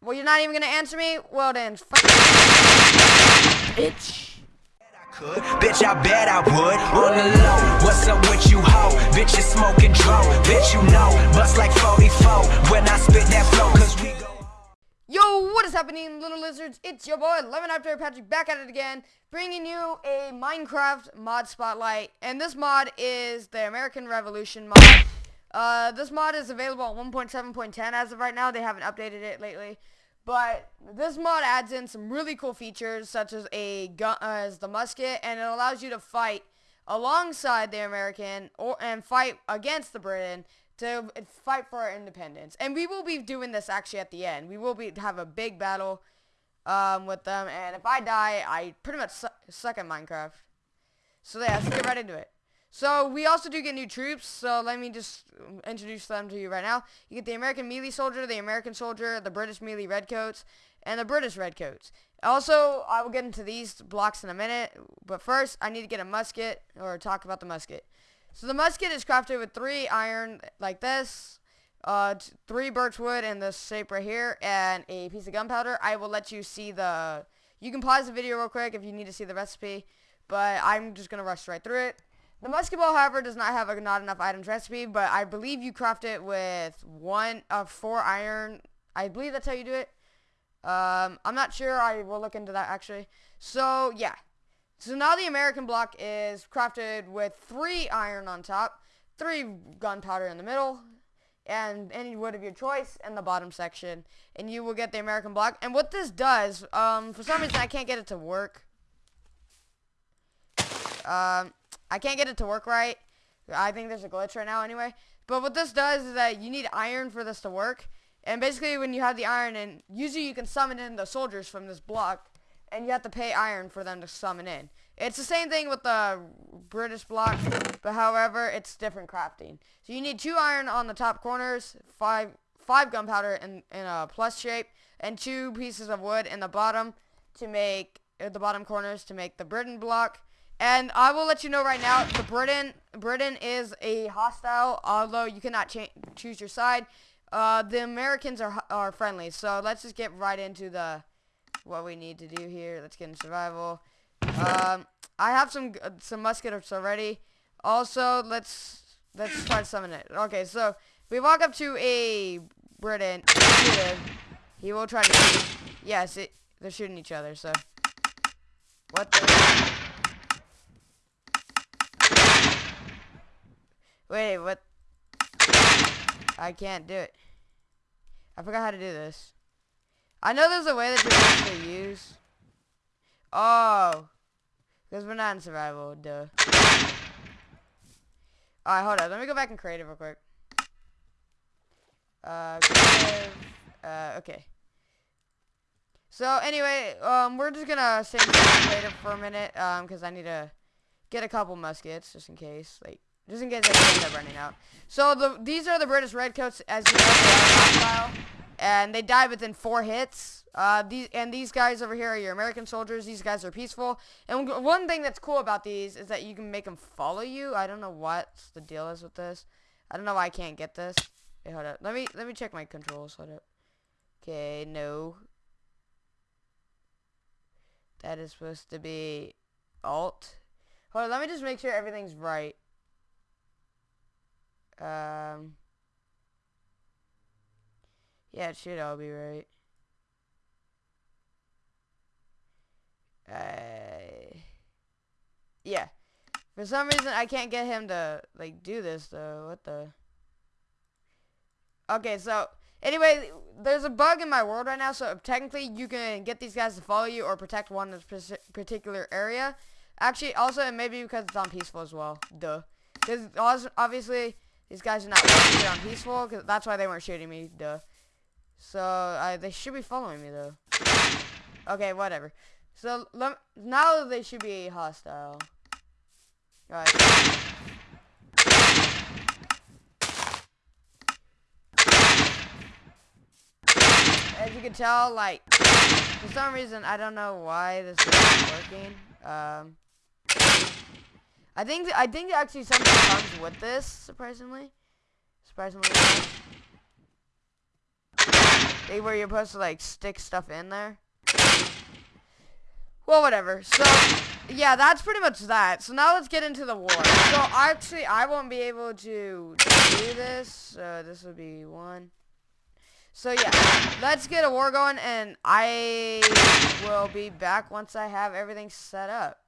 Well, you're not even gonna answer me? Well then, bitch. Could. Bitch, I bet I would. On the low, what's up with you, ho? Bitch, you smoking dro. Bitch, you know, bust like 44 when I spit that flow, cause we go. Yo, what is happening, little lizards? It's your boy, Lemon After Patrick, back at it again, bringing you a Minecraft mod spotlight. And this mod is the American Revolution mod. Uh, this mod is available on 1.7.10 as of right now. They haven't updated it lately. But this mod adds in some really cool features, such as a gun, uh, as the musket, and it allows you to fight alongside the American or and fight against the Britain to fight for our independence. And we will be doing this actually at the end. We will be have a big battle um, with them, and if I die, I pretty much su suck at Minecraft. So yeah, let's get right into it. So we also do get new troops, so let me just introduce them to you right now. You get the American melee soldier, the American soldier, the British melee redcoats, and the British redcoats. Also, I will get into these blocks in a minute, but first I need to get a musket, or talk about the musket. So the musket is crafted with three iron, like this, uh, three birch wood in this shape right here, and a piece of gunpowder. I will let you see the, you can pause the video real quick if you need to see the recipe, but I'm just going to rush right through it. The musket ball, however, does not have a not enough items recipe, but I believe you craft it with one of four iron. I believe that's how you do it. Um, I'm not sure. I will look into that actually. So yeah. So now the American block is crafted with three iron on top, three gunpowder in the middle, and any wood of your choice in the bottom section, and you will get the American block. And what this does, um, for some reason I can't get it to work. Um, I can't get it to work right. I think there's a glitch right now anyway. But what this does is that you need iron for this to work. And basically when you have the iron and usually you can summon in the soldiers from this block and you have to pay iron for them to summon in. It's the same thing with the British block, but however, it's different crafting. So you need two iron on the top corners, five five gunpowder in, in a plus shape, and two pieces of wood in the bottom to make uh, the bottom corners to make the Britain block. And I will let you know right now, the Britain Britain is a hostile, although you cannot choose your side. Uh, the Americans are are friendly, so let's just get right into the what we need to do here. Let's get in survival. Um, I have some some muskets already. Also, let's let's try to summon it. Okay, so we walk up to a Britain. He will try to. Yes, it, they're shooting each other. So what? The Wait, what? I can't do it. I forgot how to do this. I know there's a way that you're supposed to use. Oh. Because we're not in survival, duh. Alright, hold on. Let me go back and creative real quick. Uh, creative. Uh, okay. So, anyway, um, we're just gonna stay in creative for a minute, um, because I need to get a couple muskets, just in case. Like, just in case I end up running out. So the these are the British Redcoats, as you know, and they die within four hits. Uh, these and these guys over here are your American soldiers. These guys are peaceful. And one thing that's cool about these is that you can make them follow you. I don't know what the deal is with this. I don't know why I can't get this. Hold up. Let me let me check my controls. Hold up. Okay, no. That is supposed to be alt. Hold on, let me just make sure everything's right. Um, yeah, it should all be right. Uh, yeah. For some reason, I can't get him to, like, do this, though. What the? Okay, so, anyway, there's a bug in my world right now, so technically you can get these guys to follow you or protect one particular area. Actually, also, maybe because it's on peaceful as well. Duh. Because obviously, these guys are not working on peaceful, because that's why they weren't shooting me, duh. So, uh, they should be following me, though. Okay, whatever. So, now they should be hostile. Alright. As you can tell, like, for some reason, I don't know why this is working. Um, I think I think actually something comes with this, surprisingly. Surprisingly. They where you're supposed to like stick stuff in there. Well, whatever. So, yeah, that's pretty much that. So now let's get into the war. So actually, I won't be able to do this. So this will be one. So yeah, let's get a war going, and I will be back once I have everything set up.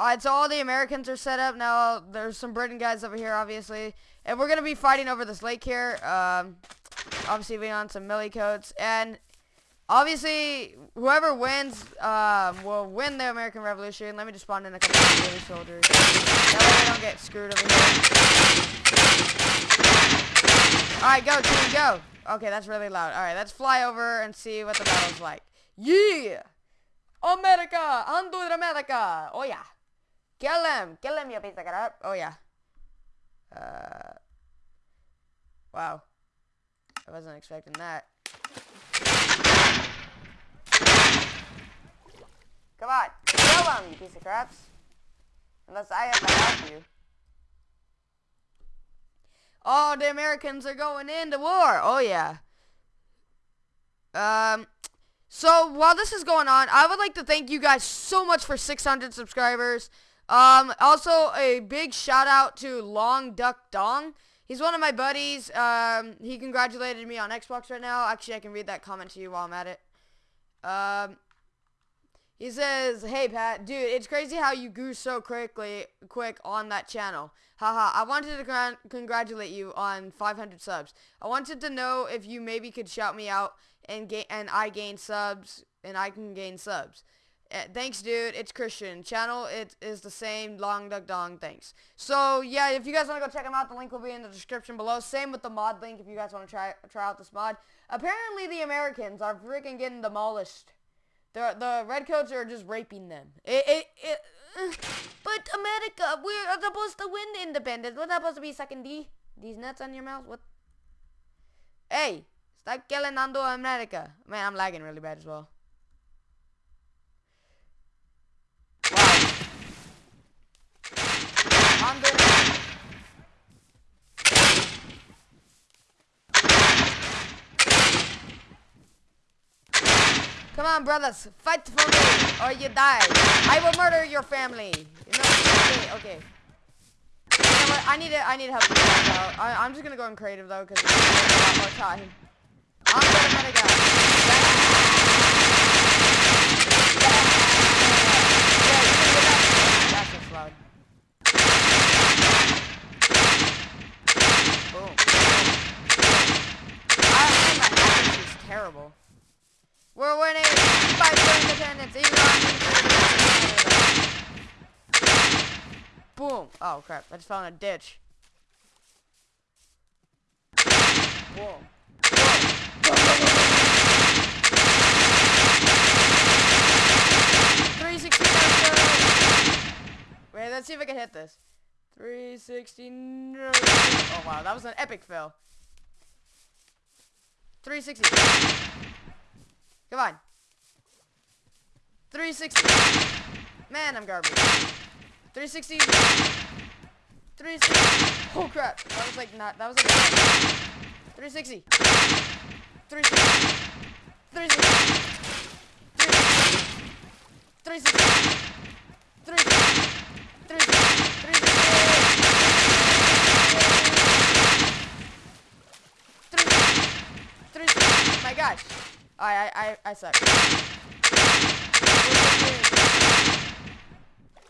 Alright, so all the Americans are set up now. There's some Britain guys over here, obviously. And we're going to be fighting over this lake here. Um, obviously, we on some melee coats. And obviously, whoever wins um, will win the American Revolution. Let me just spawn in a couple of British soldiers. That way they don't get screwed over here. Alright, go, team, go. Okay, that's really loud. Alright, let's fly over and see what the battle's like. Yeah! America! Undo America! Oh, yeah. Kill him! Kill him, you piece of crap! Oh, yeah. Uh, wow. I wasn't expecting that. Come on! Kill him, you piece of craps! Unless I have to help you. Oh, the Americans are going into war! Oh, yeah. Um... So while this is going on, I would like to thank you guys so much for 600 subscribers. Um, also, a big shout out to Long Duck Dong. He's one of my buddies. Um, he congratulated me on Xbox right now. Actually, I can read that comment to you while I'm at it. Um, he says, "Hey Pat, dude, it's crazy how you grew so quickly, quick on that channel. Haha, I wanted to congratulate you on 500 subs. I wanted to know if you maybe could shout me out and gain and I gain subs and I can gain subs. Uh, thanks, dude. It's Christian. Channel it is the same. Long Duck Dong. Thanks. So yeah, if you guys want to go check them out, the link will be in the description below. Same with the mod link if you guys want to try try out this mod. Apparently, the Americans are freaking getting demolished. The the redcoats are just raping them. It it. it but America, we're supposed to win independence. We're not supposed to be sucking D. These nuts on your mouth. What? Hey, stop killing Nando America. Man, I'm lagging really bad as well. Come on, brothers, fight for me, or you die. I will murder your family. You know, okay, okay. You know? I need to, I need help. I, am just gonna go in creative though, because it's a lot more time. I'm gonna medic out. Yeah, That's just loud. Boom. I, my accuracy is terrible. We're winning! Fight for independence! Even though Boom! Oh crap, I just fell in a ditch. Boom. Three sixty Wait, let's see if I can hit this. 360 no. Oh wow, that was an epic fail. 360. Come on. 360. Man, I'm garbage. 360. 360. Oh crap. That was like not, that was like 360. 360. 360. 360. 360. 360. 360. 360. My gosh. I, I, I suck.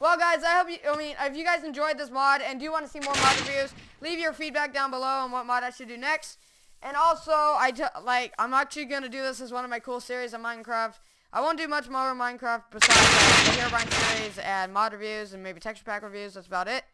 Well, guys, I hope you, I mean, if you guys enjoyed this mod and do want to see more mod reviews, leave your feedback down below on what mod I should do next. And also, I like, I'm actually going to do this as one of my cool series on Minecraft. I won't do much more Minecraft besides like, the Herobrine series and mod reviews and maybe texture pack reviews. That's about it.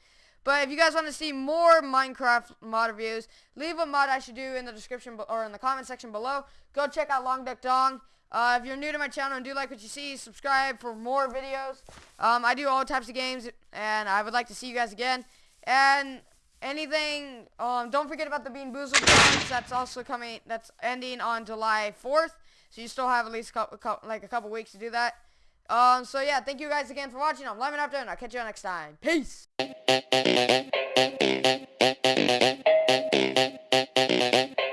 But if you guys want to see more Minecraft mod reviews, leave what mod I should do in the description or in the comment section below. Go check out Long Duck Dong. Uh, if you're new to my channel and do like what you see, subscribe for more videos. Um, I do all types of games, and I would like to see you guys again. And anything, um, don't forget about the Bean Boozled challenge. That's also coming, that's ending on July 4th. So you still have at least a couple, like a couple weeks to do that. Um, so yeah, thank you guys again for watching. I'm Lemon After, and I'll catch you all next time. Peace! Thank you.